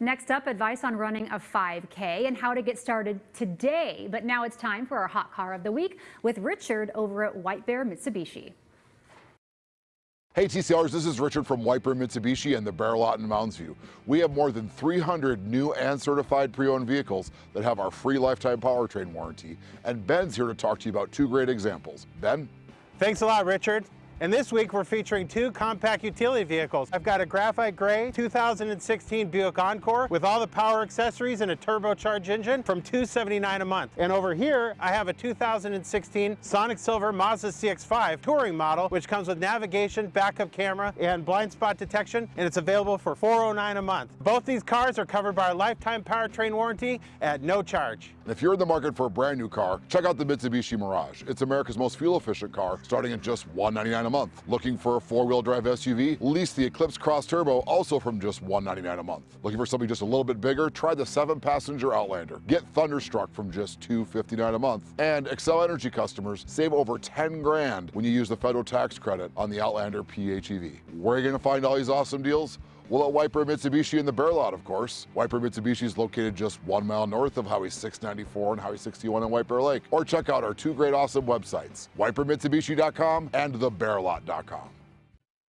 Next up, advice on running a 5K and how to get started today. But now it's time for our hot car of the week with Richard over at White Bear Mitsubishi. Hey TCRs, this is Richard from White Bear Mitsubishi and the Bear Lot in Mounds View. We have more than 300 new and certified pre-owned vehicles that have our free lifetime powertrain warranty. And Ben's here to talk to you about two great examples. Ben? Thanks a lot, Richard. And this week we're featuring two compact utility vehicles. I've got a graphite gray 2016 Buick Encore with all the power accessories and a turbocharged engine from 279 a month. And over here I have a 2016 Sonic Silver Mazda CX-5 touring model which comes with navigation, backup camera, and blind spot detection and it's available for 409 a month. Both these cars are covered by a lifetime powertrain warranty at no charge. If you're in the market for a brand new car, check out the Mitsubishi Mirage. It's America's most fuel efficient car starting at just $199 a month. Looking for a four-wheel drive SUV? Lease the Eclipse Cross Turbo also from just 199 a month. Looking for something just a little bit bigger? Try the seven-passenger Outlander. Get Thunderstruck from just 259 a month. And Xcel Energy customers save over 10 grand when you use the federal tax credit on the Outlander PHEV. Where are you gonna find all these awesome deals? Well, at Bear Mitsubishi in the Bear Lot, of course. White Bear Mitsubishi is located just one mile north of Highway 694 and Highway 61 in White Bear Lake. Or check out our two great awesome websites, whitebearmitsubishi.com and thebearlot.com.